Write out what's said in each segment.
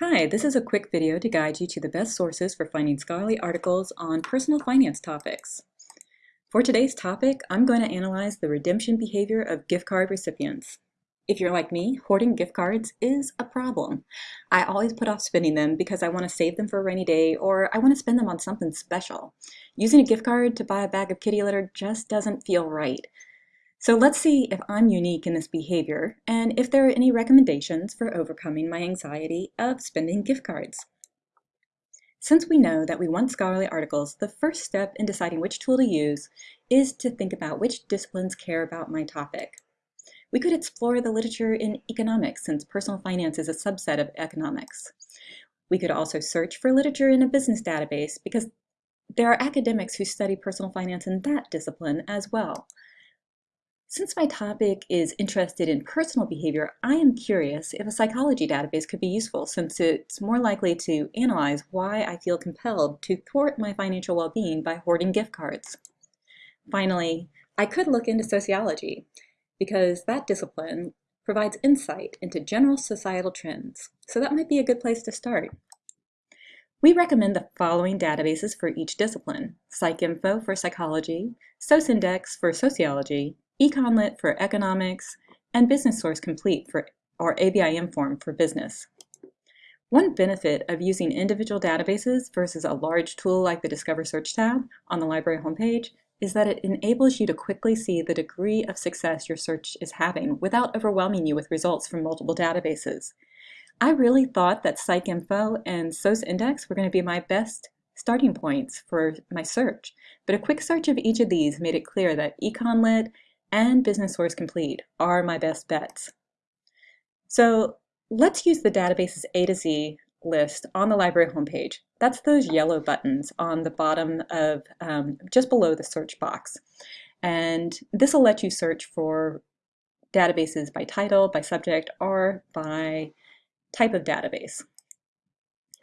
Hi, this is a quick video to guide you to the best sources for finding scholarly articles on personal finance topics. For today's topic, I'm going to analyze the redemption behavior of gift card recipients. If you're like me, hoarding gift cards is a problem. I always put off spending them because I want to save them for a rainy day or I want to spend them on something special. Using a gift card to buy a bag of kitty litter just doesn't feel right. So let's see if I'm unique in this behavior and if there are any recommendations for overcoming my anxiety of spending gift cards. Since we know that we want scholarly articles, the first step in deciding which tool to use is to think about which disciplines care about my topic. We could explore the literature in economics since personal finance is a subset of economics. We could also search for literature in a business database because there are academics who study personal finance in that discipline as well. Since my topic is interested in personal behavior, I am curious if a psychology database could be useful since it's more likely to analyze why I feel compelled to thwart my financial well-being by hoarding gift cards. Finally, I could look into sociology because that discipline provides insight into general societal trends, so that might be a good place to start. We recommend the following databases for each discipline, PsycInfo for psychology, SocIndex for sociology, Econlit for economics, and Business Source Complete for or ABI/INFORM for business. One benefit of using individual databases versus a large tool like the Discover Search tab on the library homepage is that it enables you to quickly see the degree of success your search is having without overwhelming you with results from multiple databases. I really thought that PsycInfo and SocIndex were going to be my best starting points for my search, but a quick search of each of these made it clear that Econlit and Business Source Complete are my best bets. So let's use the database's A to Z list on the library homepage. That's those yellow buttons on the bottom of um, just below the search box. And this will let you search for databases by title, by subject, or by type of database.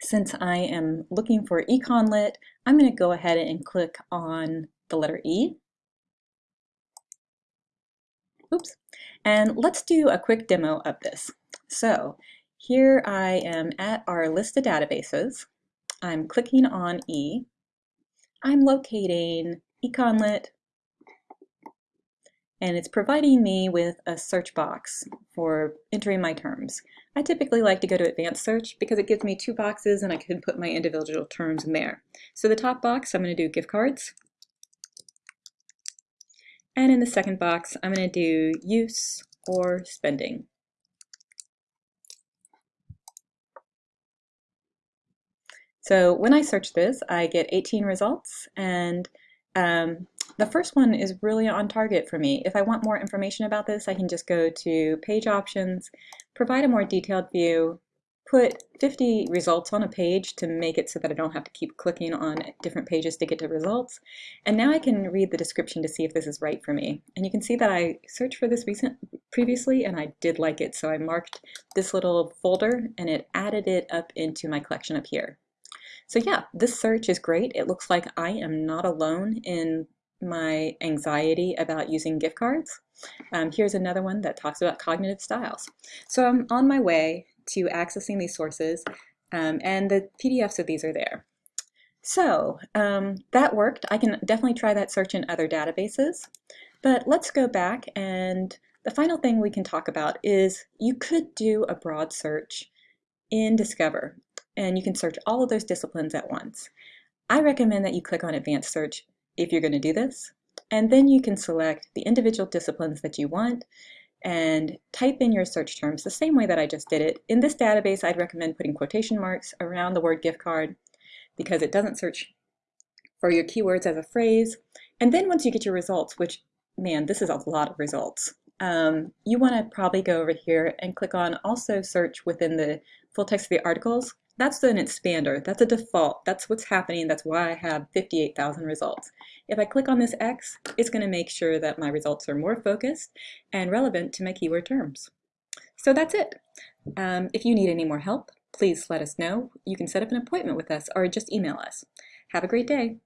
Since I am looking for Econlit, I'm going to go ahead and click on the letter E Oops. And let's do a quick demo of this. So here I am at our list of databases. I'm clicking on E. I'm locating Econlit, and it's providing me with a search box for entering my terms. I typically like to go to advanced search because it gives me two boxes and I can put my individual terms in there. So the top box, I'm going to do gift cards. And in the second box, I'm going to do use or spending. So when I search this, I get 18 results, and um, the first one is really on target for me. If I want more information about this, I can just go to page options, provide a more detailed view, put 50 results on a page to make it so that I don't have to keep clicking on different pages to get to results. And now I can read the description to see if this is right for me. And you can see that I searched for this recent previously and I did like it. So I marked this little folder and it added it up into my collection up here. So yeah, this search is great. It looks like I am not alone in my anxiety about using gift cards. Um, here's another one that talks about cognitive styles. So I'm on my way to accessing these sources, um, and the PDFs of these are there. So um, that worked. I can definitely try that search in other databases, but let's go back and the final thing we can talk about is you could do a broad search in Discover, and you can search all of those disciplines at once. I recommend that you click on Advanced Search if you're going to do this, and then you can select the individual disciplines that you want, and type in your search terms the same way that I just did it. In this database, I'd recommend putting quotation marks around the word gift card because it doesn't search for your keywords as a phrase. And then once you get your results, which, man, this is a lot of results, um, you want to probably go over here and click on also search within the full text of the articles that's an expander. That's a default. That's what's happening. That's why I have 58,000 results. If I click on this X, it's going to make sure that my results are more focused and relevant to my keyword terms. So that's it. Um, if you need any more help, please let us know. You can set up an appointment with us or just email us. Have a great day.